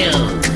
Yeah.